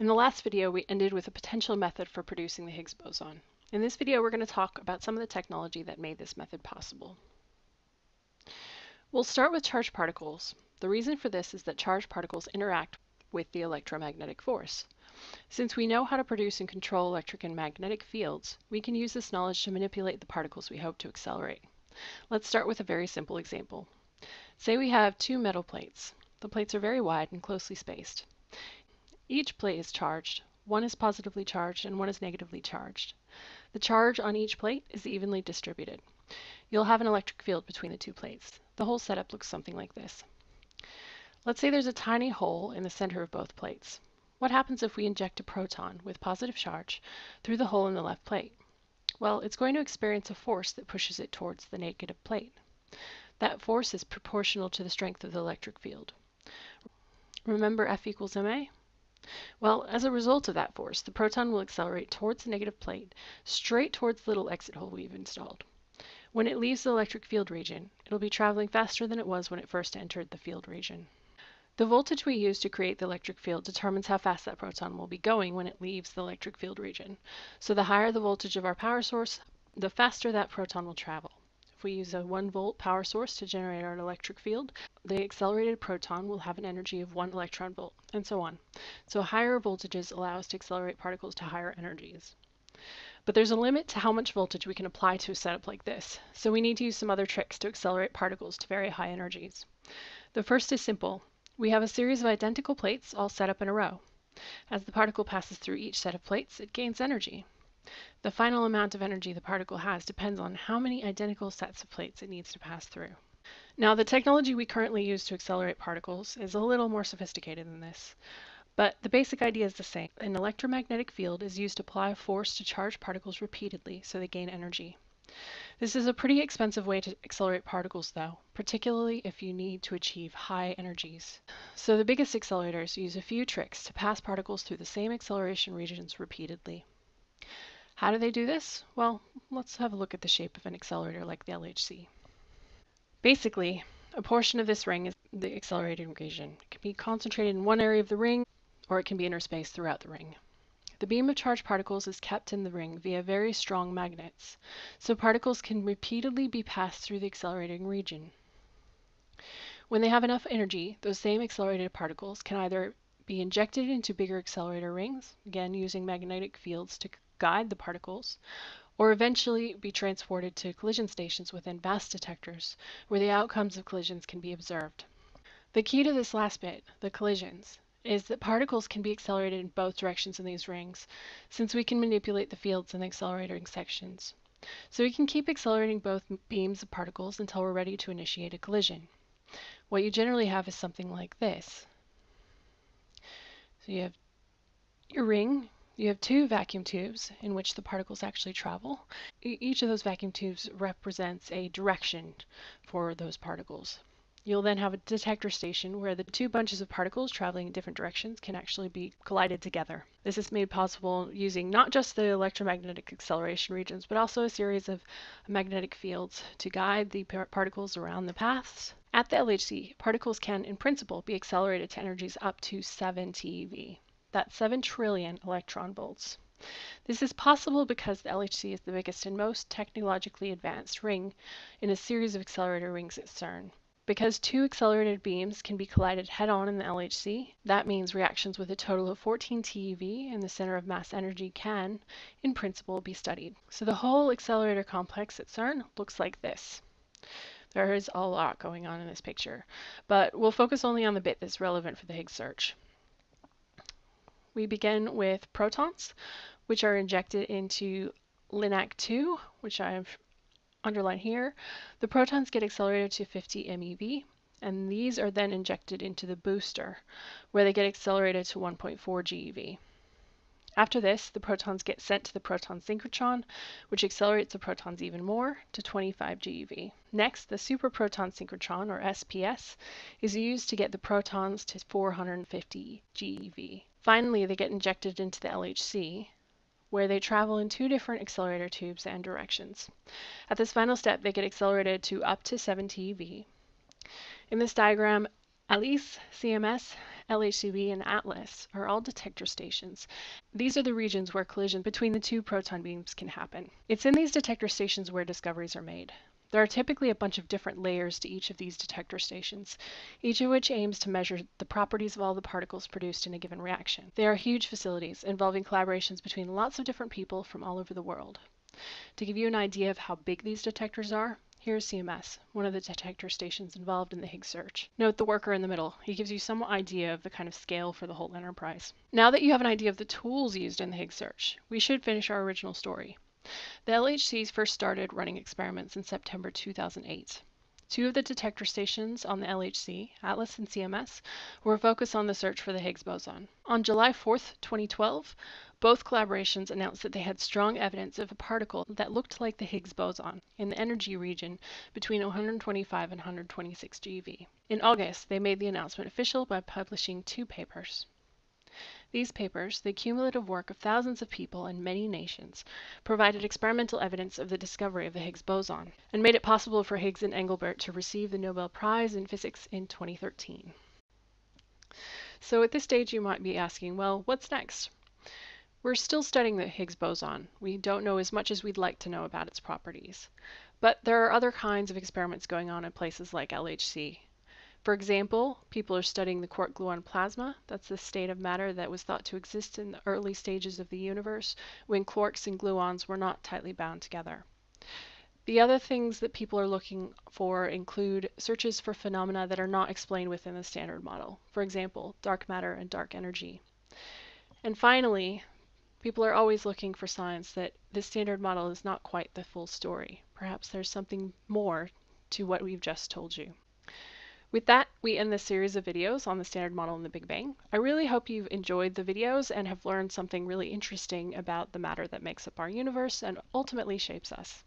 In the last video, we ended with a potential method for producing the Higgs boson. In this video, we're going to talk about some of the technology that made this method possible. We'll start with charged particles. The reason for this is that charged particles interact with the electromagnetic force. Since we know how to produce and control electric and magnetic fields, we can use this knowledge to manipulate the particles we hope to accelerate. Let's start with a very simple example. Say we have two metal plates. The plates are very wide and closely spaced. Each plate is charged. One is positively charged and one is negatively charged. The charge on each plate is evenly distributed. You'll have an electric field between the two plates. The whole setup looks something like this. Let's say there's a tiny hole in the center of both plates. What happens if we inject a proton with positive charge through the hole in the left plate? Well, it's going to experience a force that pushes it towards the negative plate. That force is proportional to the strength of the electric field. Remember F equals ma? Well, as a result of that force, the proton will accelerate towards the negative plate, straight towards the little exit hole we've installed. When it leaves the electric field region, it'll be traveling faster than it was when it first entered the field region. The voltage we use to create the electric field determines how fast that proton will be going when it leaves the electric field region. So the higher the voltage of our power source, the faster that proton will travel. If we use a 1 volt power source to generate our electric field, the accelerated proton will have an energy of 1 electron volt, and so on. So higher voltages allow us to accelerate particles to higher energies. But there's a limit to how much voltage we can apply to a setup like this, so we need to use some other tricks to accelerate particles to very high energies. The first is simple. We have a series of identical plates all set up in a row. As the particle passes through each set of plates, it gains energy. The final amount of energy the particle has depends on how many identical sets of plates it needs to pass through. Now, the technology we currently use to accelerate particles is a little more sophisticated than this, but the basic idea is the same. An electromagnetic field is used to apply force to charged particles repeatedly so they gain energy. This is a pretty expensive way to accelerate particles though, particularly if you need to achieve high energies. So the biggest accelerators use a few tricks to pass particles through the same acceleration regions repeatedly. How do they do this? Well, let's have a look at the shape of an accelerator like the LHC. Basically, a portion of this ring is the accelerating region. It can be concentrated in one area of the ring, or it can be interspaced throughout the ring. The beam of charged particles is kept in the ring via very strong magnets, so particles can repeatedly be passed through the accelerating region. When they have enough energy, those same accelerated particles can either be injected into bigger accelerator rings, again using magnetic fields to guide the particles, or eventually be transported to collision stations within vast detectors, where the outcomes of collisions can be observed. The key to this last bit, the collisions, is that particles can be accelerated in both directions in these rings, since we can manipulate the fields in the accelerating sections. So we can keep accelerating both beams of particles until we're ready to initiate a collision. What you generally have is something like this. So you have your ring you have two vacuum tubes in which the particles actually travel. each of those vacuum tubes represents a direction for those particles. You'll then have a detector station where the two bunches of particles traveling in different directions can actually be collided together. This is made possible using not just the electromagnetic acceleration regions, but also a series of magnetic fields to guide the particles around the paths. At the LHC, particles can, in principle, be accelerated to energies up to 7 TeV. That's 7 trillion electron volts. This is possible because the LHC is the biggest and most technologically advanced ring in a series of accelerator rings at CERN. Because two accelerated beams can be collided head-on in the LHC, that means reactions with a total of 14 TeV in the center of mass energy can, in principle, be studied. So the whole accelerator complex at CERN looks like this. There is a lot going on in this picture, but we'll focus only on the bit that's relevant for the Higgs search. We begin with protons, which are injected into LINAC 2, which I've underlined here. The protons get accelerated to 50 MeV, and these are then injected into the booster, where they get accelerated to 1.4 GeV. After this, the protons get sent to the proton synchrotron, which accelerates the protons even more to 25 GeV. Next, the superproton synchrotron, or SPS, is used to get the protons to 450 GeV. Finally, they get injected into the LHC, where they travel in two different accelerator tubes and directions. At this final step, they get accelerated to up to 7 TeV. In this diagram, ALICE, CMS, LHCb, and ATLAS are all detector stations. These are the regions where collision between the two proton beams can happen. It's in these detector stations where discoveries are made. There are typically a bunch of different layers to each of these detector stations, each of which aims to measure the properties of all the particles produced in a given reaction. They are huge facilities involving collaborations between lots of different people from all over the world. To give you an idea of how big these detectors are, here's CMS, one of the detector stations involved in the Higgs search. Note the worker in the middle. He gives you some idea of the kind of scale for the whole enterprise. Now that you have an idea of the tools used in the Higgs search, we should finish our original story. The LHCs first started running experiments in September 2008. Two of the detector stations on the LHC, ATLAS and CMS, were focused on the search for the Higgs boson. On July 4, 2012, both collaborations announced that they had strong evidence of a particle that looked like the Higgs boson in the energy region between 125 and 126 GeV. In August, they made the announcement official by publishing two papers. These papers, the cumulative work of thousands of people in many nations, provided experimental evidence of the discovery of the Higgs boson and made it possible for Higgs and Englert to receive the Nobel Prize in Physics in 2013. So at this stage you might be asking, well, what's next? We're still studying the Higgs boson. We don't know as much as we'd like to know about its properties. But there are other kinds of experiments going on in places like LHC. For example, people are studying the quark gluon plasma. That's the state of matter that was thought to exist in the early stages of the universe when quarks and gluons were not tightly bound together. The other things that people are looking for include searches for phenomena that are not explained within the standard model. For example, dark matter and dark energy. And finally, people are always looking for signs that the standard model is not quite the full story. Perhaps there's something more to what we've just told you. With that, we end this series of videos on the Standard Model and the Big Bang. I really hope you've enjoyed the videos and have learned something really interesting about the matter that makes up our universe and ultimately shapes us.